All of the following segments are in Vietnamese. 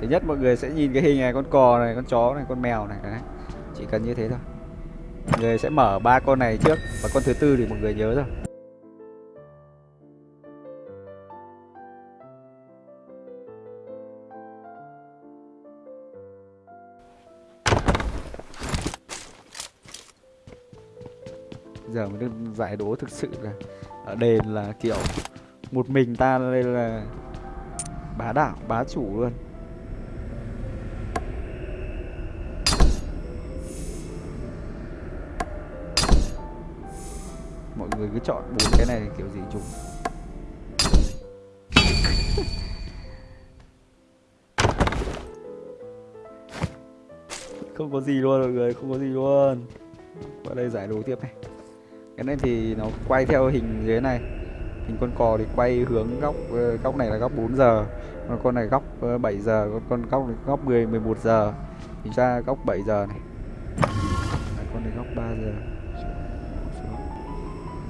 thứ nhất, mọi người sẽ nhìn cái hình này, con cò này, con chó này, con mèo này, đấy. Chỉ cần như thế thôi. Mọi người sẽ mở ba con này trước và con thứ tư thì mọi người nhớ rồi. Giờ mới được giải đố thực sự là ở đền là kiểu một mình ta đây là bá đạo bá chủ luôn. Người cứ chọn bốn cái này kiểu gì chúng không có gì luôn mọi người không có gì luôn. Qua đây giải đố tiếp này. Cái này thì nó quay theo hình dưới này. Hình con cò thì quay hướng góc ờ, góc này là góc 4 giờ còn con này góc ờ, 7 giờ còn con góc này góc 10 11 giờ. Thì ra góc 7 giờ này. Con này góc 3 giờ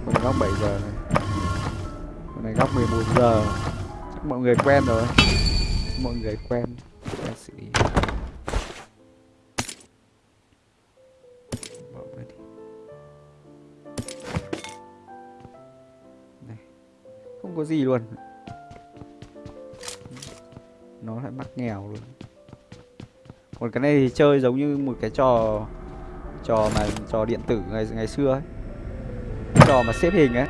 con này góc 7 giờ này. Con này góc 11 giờ. Chắc mọi người quen rồi. Mọi người quen quen xử lý Bỏ đi. này, không có gì luôn. Nó lại mắc nghèo luôn. Còn cái này thì chơi giống như một cái trò trò mà, trò điện tử ngày ngày xưa ấy trò mà xếp hình ấy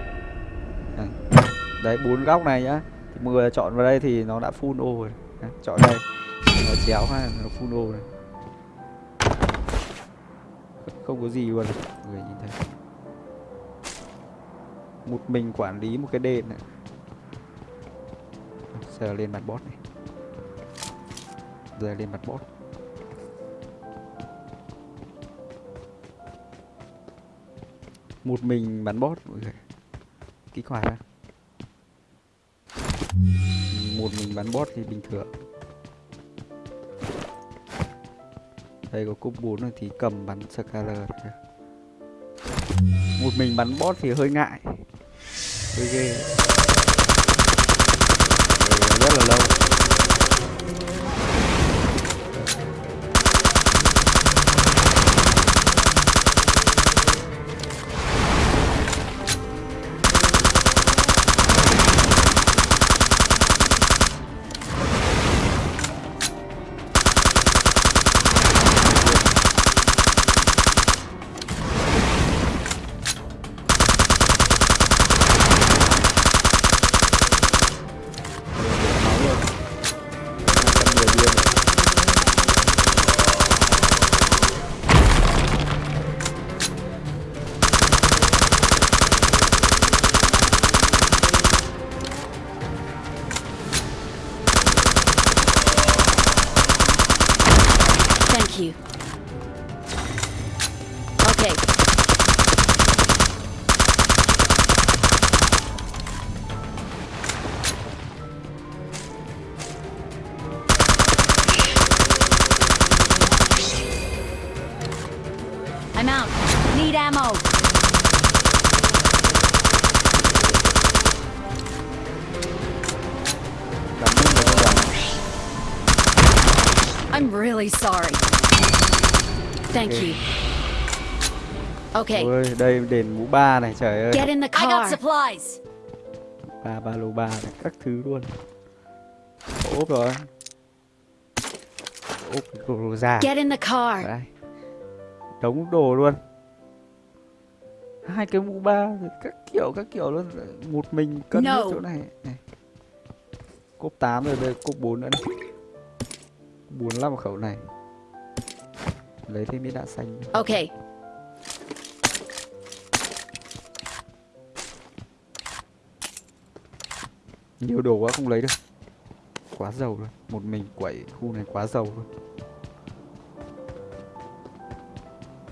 đấy bốn góc này nhá. Thì mọi người chọn vào đây thì nó đã full ô rồi. Đấy, chọn đây. Nó chéo ha, nó full ô này không có gì luôn. Mọi người nhìn thấy. Một mình quản lý một cái đền này. Giờ lên mặt boss này. Giờ lên mặt boss. Một mình bắn bót mọi người kích hoạt ra. Một mình bắn bót thì bình thường. Đây có cúp 4 rồi thì cầm bắn scaler một mình bắn bót thì hơi ngại. Hơi ghê. You. Okay. I'm out. Need ammo. I'm really sorry. Thank Okay. you. Okay. ôi đây đền mũ ba này trời ơi Get in the car. I got supplies. ba ba lô ba này các thứ luôn ốp rồi ốp đồ già Get in the car. đây đống đồ luôn hai cái mũ ba rồi các kiểu các kiểu luôn một mình cân No. chỗ này này cốp 8 rồi đây cốp 4 nữa này bốn lăm khẩu này lấy thêm miếng đạn xanh. Okay. nhiều đồ quá không lấy được. Quá giàu luôn. Một mình quẩy khu này quá giàu luôn.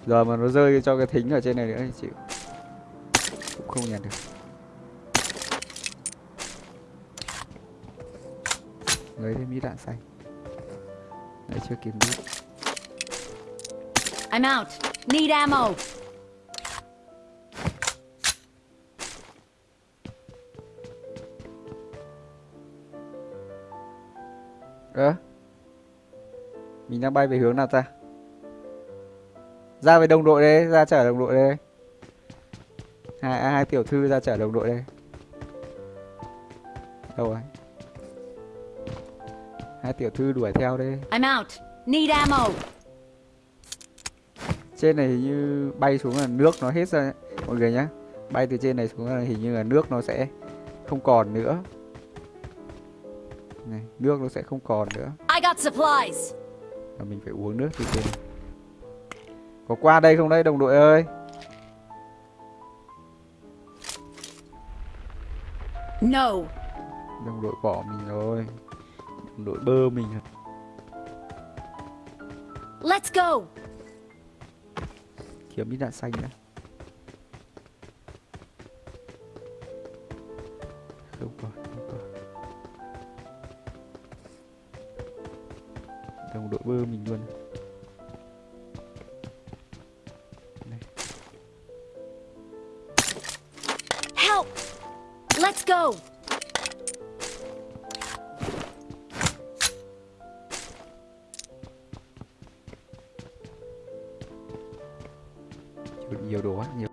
Giờ mà nó rơi cho cái thính ở trên này nữa thì chịu. Cũng không nhận được. Lấy thêm ít đạn xanh. Đấy chưa kiếm biết I'm out. Need ammo. ơ Mình đang bay về hướng nào ta? Ra với đồng đội đây, ra chở đồng đội đây. Hai, hai tiểu thư ra chở đồng đội đây. Đâu rồi? Hai tiểu thư đuổi theo đây. I'm out. Need ammo. Trên này hình như bay xuống là nước nó hết ra mọi người nhá. Bay từ trên này xuống là hình như là nước nó sẽ không còn nữa. Này, nước nó sẽ không còn nữa. I got supplies. Và mình phải uống nước từ trên này. Có qua đây không đấy đồng đội ơi? No. Đồng đội bỏ mình rồi. Đồng đội bơ mình rồi. Let's go. Kiếm ít đạn xanh đã Không còn, không còn. Đồng đội bơ mình luôn. Đây. Help. Let's go. Chịu nhiều đồ quá, nhiều.